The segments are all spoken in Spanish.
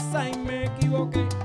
casa y me equivoqué.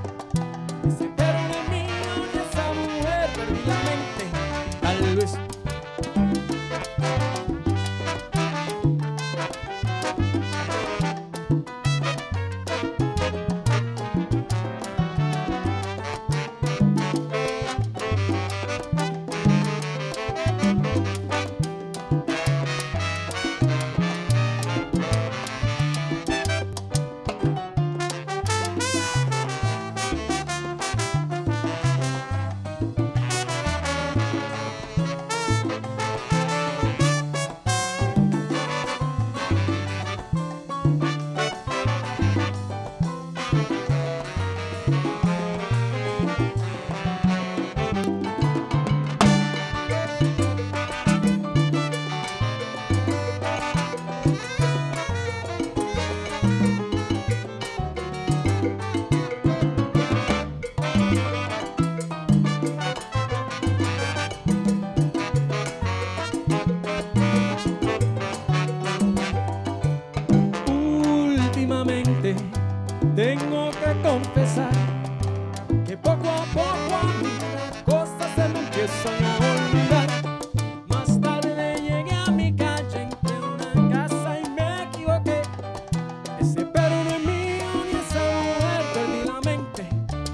Poco a poco a mí cosas se me empiezan a olvidar. Más tarde llegué a mi calle, entré una casa y me equivoqué. Ese perro no es mío ni esa mujer, perdí la mente,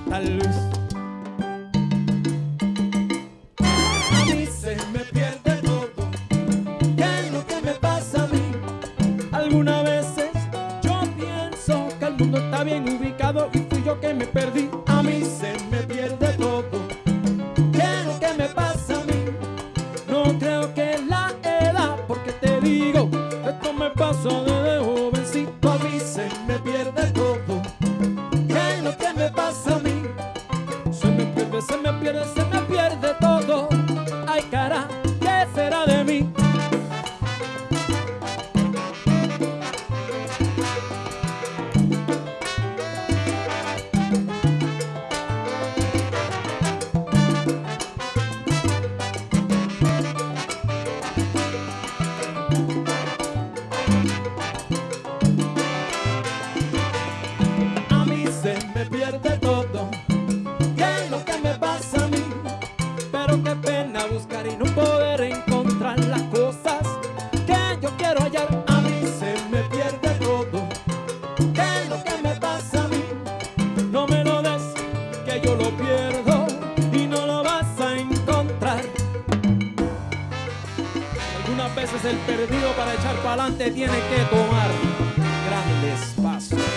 tal vez. A me pierde todo, ¿qué es lo que me pasa a mí? Algunas veces yo pienso que el mundo está bien ubicado que me perdí. A mí se me pierde todo. ¿Qué es lo que me pasa a mí? No creo que la edad, porque te digo, esto me pasa desde jovencito. A mí se me pierde todo. ¿Qué es lo que me pasa a mí? Se me pierde, se me pierde, se me pierde lo pierdo y no lo vas a encontrar. Algunas veces el perdido para echar para adelante tiene que tomar grandes pasos.